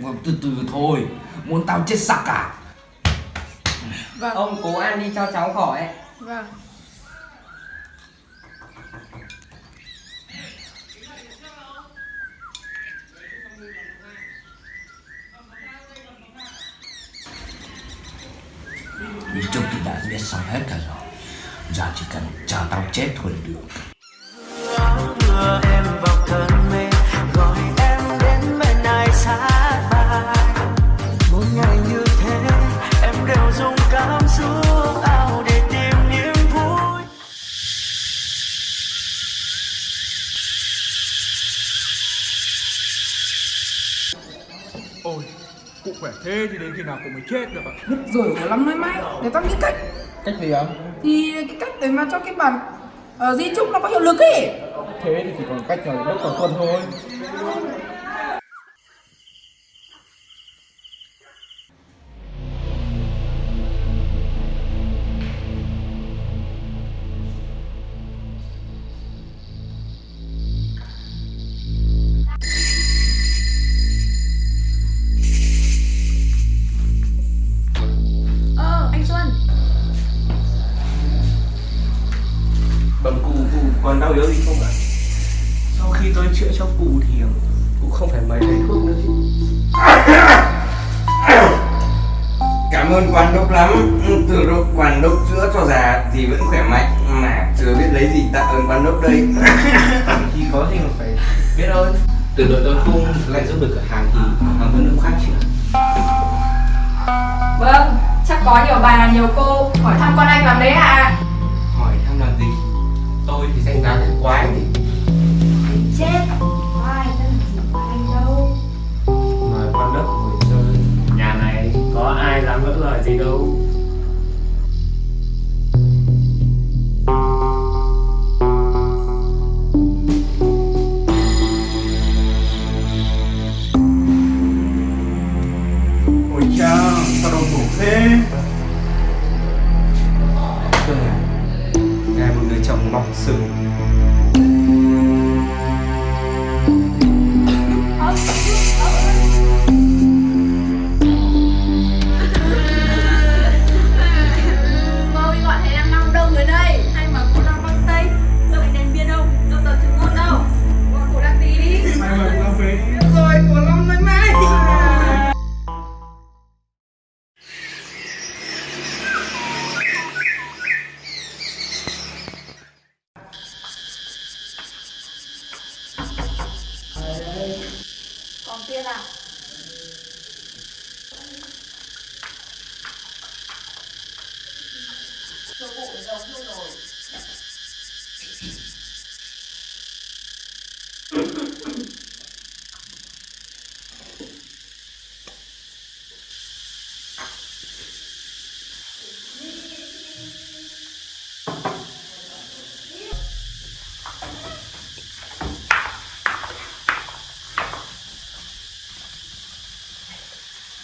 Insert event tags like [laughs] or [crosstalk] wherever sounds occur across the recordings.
Vâng, từ từ thôi. Muốn tao chết sặc à? Vâng, Ông cố ăn đi cho cháu khỏi. Vâng. Nhìn chung thì đã biết xong hết cả rồi Giờ chỉ cần chờ tao chết thôi là được thế thì đến khi nào cụ mới chết được ạ? Được rồi của lắm nói mãi Để tao nghĩ cách Cách gì ạ? Thì cái cách để mà cho cái bản ờ, di chúc nó có hiệu lực ấy Thế thì chỉ còn cách là đốc vào tuần thôi. Đau yếu gì không ạ? Sau khi tôi chữa cho cụ thì cụ không phải mời thầy thuốc nữa chứ Cảm ơn quan đốc lắm Từ lúc quan đốc chữa cho già thì vẫn khỏe mạnh Mà chưa biết lấy gì tạ ơn quan đốc đây Thì có gì mà phải biết ơn Từ đội tôi không lại giúp được cửa hàng thì hàng vẫn được khác chứ Vâng, chắc có nhiều bà, nhiều cô hỏi thăm con anh làm đấy ạ. Gì? Tôi thì danh giá thật quái thì Chết, có ai gì anh đâu. mời quan đất ngồi chơi. Nhà này có ai dám vỡ lời gì đâu Marcelo.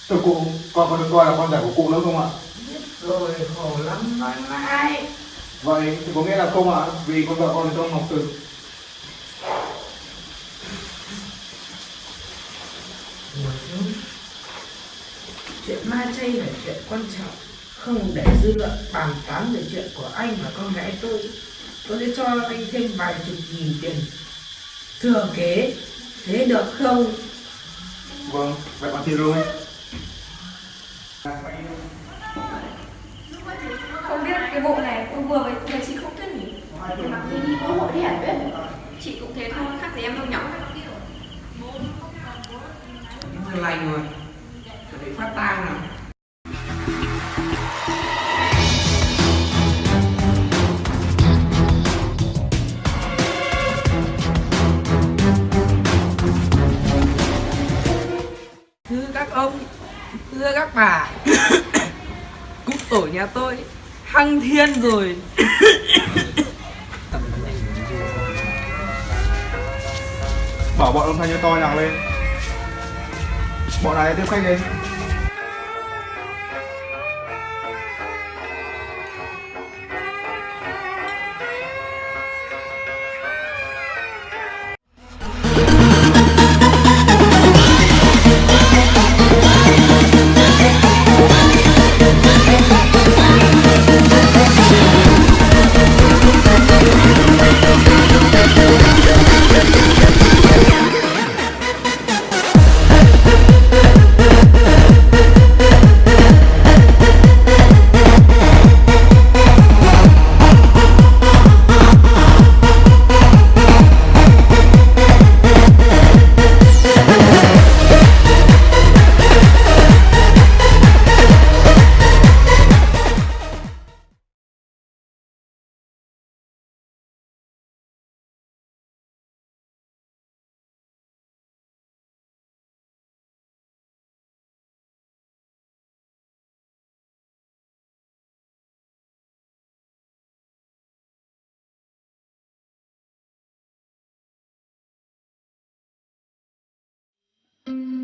Thưa cụ, con có được coi là con rể của cụ nữa không ạ? Rồi, khổ lắm nói mãi Vậy thì có nghĩa là không ạ? Vì con vợ con trong học xuống Chuyện ma chay là chuyện quan trọng Không để dư luận bàn tán về chuyện của anh và con gái tôi Tôi sẽ cho anh thêm vài chục nghìn tiền Thừa kế Thế được không? Vâng, vậy bạn tiền rồi. Không biết cái bộ này tôi vừa với với chị không thích nhỉ? Thì mặc gì đi có hội đi hẳn biết. Chị cũng thế thôi, khác gì em đâu nhỏ. Người lành rồi Chuẩn bị phát tang nào Thưa các ông Thưa các bà [coughs] Cúc tổ nhà tôi Hăng thiên rồi Bảo bọn âm thanh cho to nhạc lên. Bọn này tiếp khách đi. Mm-hmm.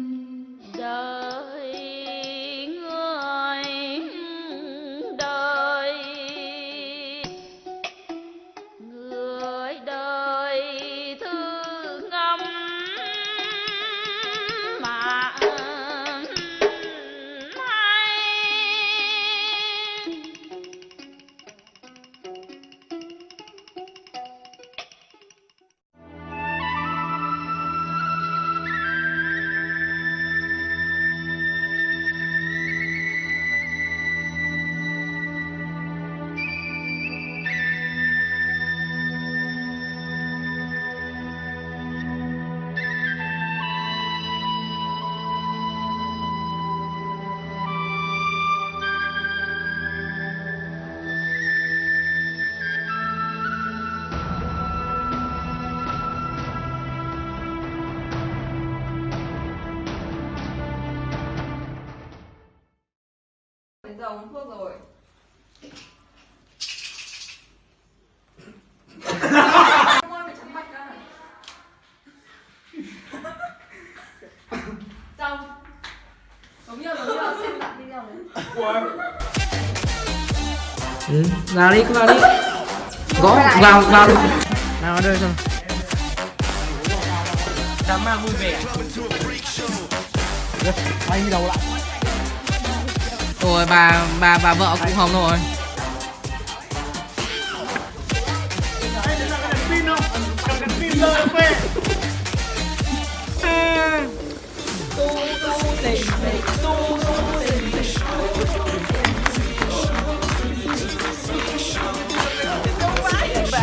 Uống thuốc rồi. Ôi, mày trắng mạch à Trong Giống như, giống như xem bạn video này. Ừ, vào đi, cứ vào đi. Gõ, vào, vào. Đi Nào đây xem Đám ma vui vẻ. Anh đi đầu lại Rồi bà, bà, bà vợ cũng hồng rồi.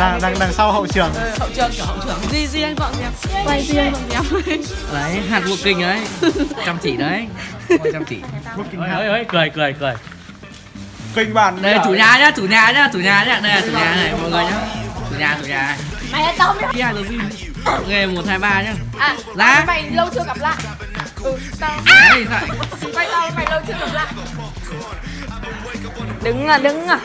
Đằng, đằng, đằng sau hậu trường. Hậu trường kiểu hậu trưởng Di Di anh dọn dẹp Quay Di anh dọn dẹp Đấy, hạt vụ kinh đấy [laughs] Chăm chỉ đấy Quay chăm chỉ. Ơi ơi cười cười cười. Kinh bản Đây chủ nhà nhá, chủ nhà nhá, chủ nhà nhá. Đây là chủ nhà này, mọi người nhá. Chủ nhà, chủ nhà Mày là tao biết Kia là gì? Nghề 1, 2, 3 nhá. À Ra Mày lâu chưa gặp lại? Ừ tao Đấy, sao Quay tao mày lâu chưa gặp lại? Đứng à đứng à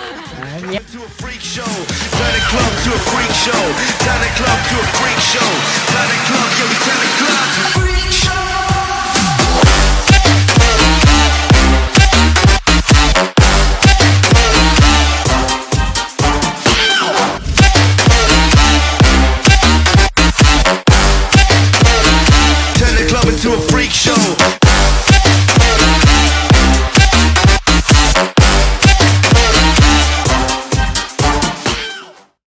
[laughs] to a freak show. Turn the club to a freak show. Turn the club to a freak show. Turn the club, yeah, we turn the club to a freak show.